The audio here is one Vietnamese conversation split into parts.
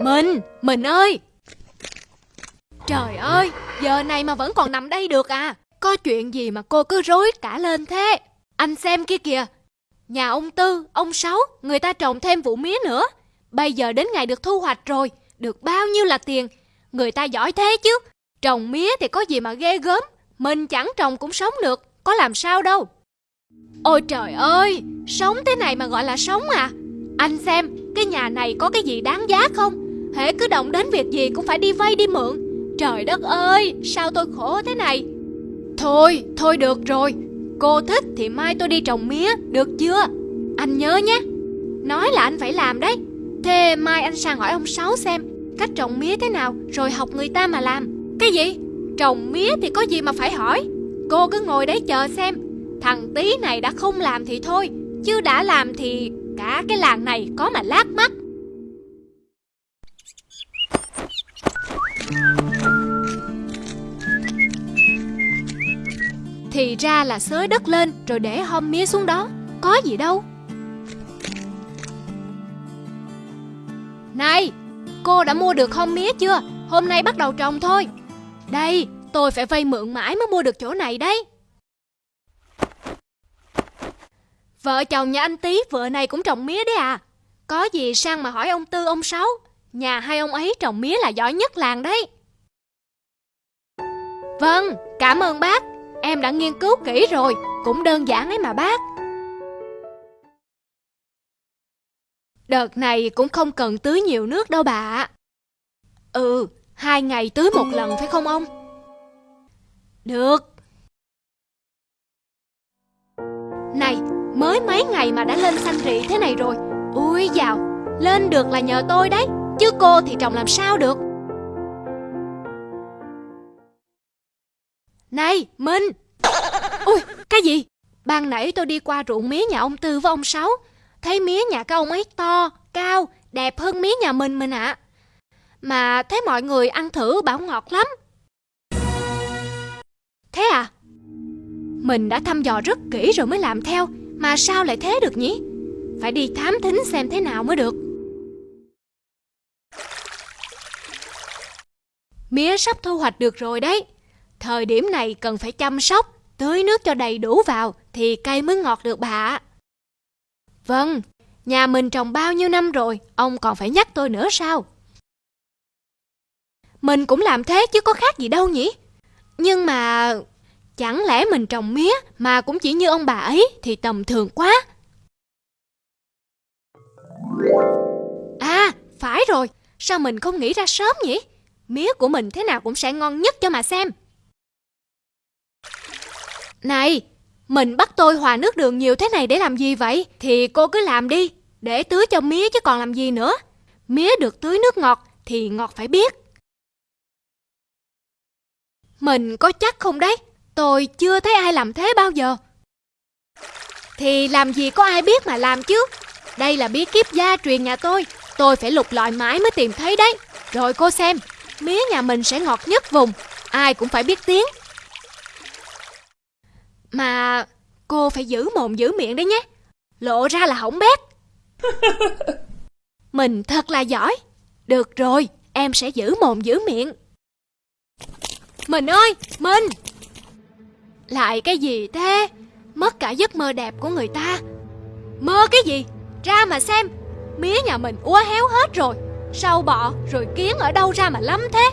Mình, mình ơi! Trời ơi, giờ này mà vẫn còn nằm đây được à? Có chuyện gì mà cô cứ rối cả lên thế? Anh xem kia kìa. Nhà ông Tư, ông Sáu, người ta trồng thêm vụ mía nữa. Bây giờ đến ngày được thu hoạch rồi. Được bao nhiêu là tiền? Người ta giỏi thế chứ. Trồng mía thì có gì mà ghê gớm. Mình chẳng trồng cũng sống được, Có làm sao đâu. Ôi trời ơi, Sống thế này mà gọi là sống à? Anh xem, cái nhà này có cái gì đáng giá không? Hễ cứ động đến việc gì cũng phải đi vay đi mượn. Trời đất ơi, Sao tôi khổ thế này? Thôi thôi được rồi. Cô thích thì mai tôi đi trồng mía, Được chưa? Anh nhớ nhé. Nói là anh phải làm đấy. Thế mai anh sang hỏi ông Sáu xem, Cách trồng mía thế nào, Rồi học người ta mà làm. Cái gì? Trồng mía thì có gì mà phải hỏi. Cô cứ ngồi đấy chờ xem. Thằng tí này đã không làm thì thôi, Chứ đã làm thì cả cái làng này có mà lát mắt. Thì ra là xới đất lên rồi để hôm mía xuống đó, Có gì đâu. Này, Cô đã mua được hôm mía chưa? Hôm nay bắt đầu trồng thôi. Đây tôi phải vay mượn mãi mới mua được chỗ này đấy. Vợ chồng nhà anh Tý vợ này cũng trồng mía đấy à. Có gì sang mà hỏi ông Tư ông Sáu. Nhà hai ông ấy trồng mía là giỏi nhất làng đấy. Vâng, cảm ơn bác. Em đã nghiên cứu kỹ rồi Cũng đơn giản ấy mà bác. Đợt này cũng không cần tưới nhiều nước đâu bà Ừ, hai ngày tưới một lần phải không ông? Được Này, mới mấy ngày mà đã lên xanh rị thế này rồi Ui dào, lên được là nhờ tôi đấy Chứ cô thì trồng làm sao được Này, Minh Ui, cái gì? Ban nãy tôi đi qua ruộng mía nhà ông Tư với ông Sáu Thấy mía nhà các ông ấy to, cao, đẹp hơn mía nhà mình mình ạ à. Mà thấy mọi người ăn thử bảo ngọt lắm Thế à? Mình đã thăm dò rất kỹ rồi mới làm theo Mà sao lại thế được nhỉ? Phải đi thám thính xem thế nào mới được Mía sắp thu hoạch được rồi đấy Thời điểm này cần phải chăm sóc, tưới nước cho đầy đủ vào thì cây mới ngọt được bà ạ. Vâng, nhà mình trồng bao nhiêu năm rồi, ông còn phải nhắc tôi nữa sao? Mình cũng làm thế chứ có khác gì đâu nhỉ? Nhưng mà chẳng lẽ mình trồng mía mà cũng chỉ như ông bà ấy thì tầm thường quá. À, phải rồi, sao mình không nghĩ ra sớm nhỉ? Mía của mình thế nào cũng sẽ ngon nhất cho mà xem. Này, mình bắt tôi hòa nước đường nhiều thế này để làm gì vậy? Thì cô cứ làm đi, để tưới cho mía chứ còn làm gì nữa. Mía được tưới nước ngọt thì ngọt phải biết. Mình có chắc không đấy? Tôi chưa thấy ai làm thế bao giờ. Thì làm gì có ai biết mà làm chứ. Đây là bí kíp gia truyền nhà tôi. Tôi phải lục lọi mãi mới tìm thấy đấy. Rồi cô xem, mía nhà mình sẽ ngọt nhất vùng. Ai cũng phải biết tiếng. Mà cô phải giữ mồm giữ miệng đấy nhé Lộ ra là hỏng bét Mình thật là giỏi Được rồi Em sẽ giữ mồm giữ miệng mình ơi Mình Lại cái gì thế? Mất cả giấc mơ đẹp của người ta. Mơ cái gì? Ra mà xem. Mía nhà mình úa héo hết rồi. Sâu bọ rồi kiến ở đâu ra mà lắm thế?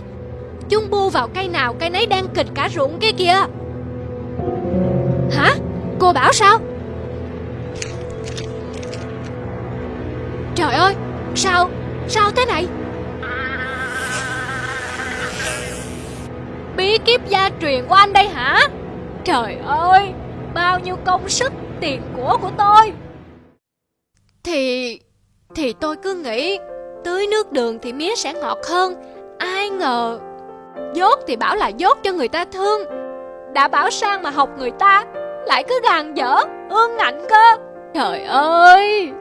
Chung bu vào cây nào cây nấy đang kịch cả ruộng kia kìa. Hả? Cô bảo sao? Trời ơi, sao, sao thế này? Cái kiếp gia truyền của anh đây hả? Trời ơi, bao nhiêu công sức, tiền của của tôi. Thì, thì tôi cứ nghĩ Tưới nước đường thì mía sẽ ngọt hơn. Ai ngờ Dốt thì bảo là dốt cho người ta thương. Đã bảo sang mà học người ta lại cứ gàn dở ương ngạnh cơ. Trời ơi!